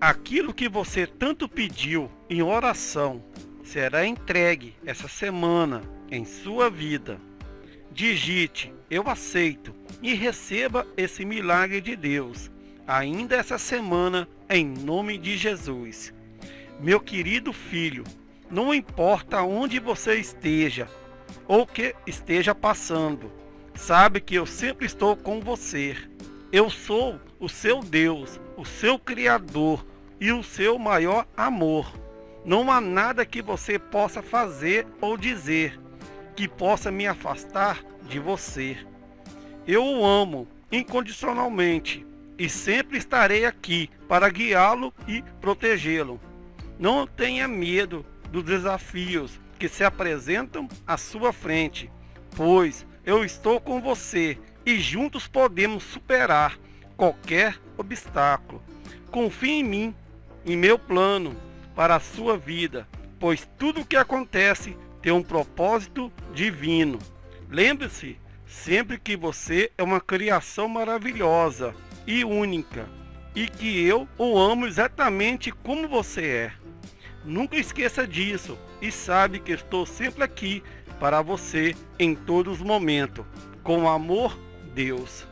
Aquilo que você tanto pediu em oração será entregue essa semana em sua vida. Digite eu aceito e receba esse milagre de Deus ainda essa semana em nome de Jesus. Meu querido filho, não importa onde você esteja ou o que esteja passando, sabe que eu sempre estou com você. Eu sou o seu Deus, o seu Criador e o seu maior amor. Não há nada que você possa fazer ou dizer que possa me afastar de você. Eu o amo incondicionalmente e sempre estarei aqui para guiá-lo e protegê-lo. Não tenha medo dos desafios que se apresentam à sua frente, pois eu estou com você e juntos podemos superar qualquer obstáculo. Confie em mim, em meu plano para a sua vida, pois tudo o que acontece tem um propósito divino. Lembre-se sempre que você é uma criação maravilhosa e única e que eu o amo exatamente como você é. Nunca esqueça disso e sabe que estou sempre aqui para você em todos os momentos. Com amor, Deus.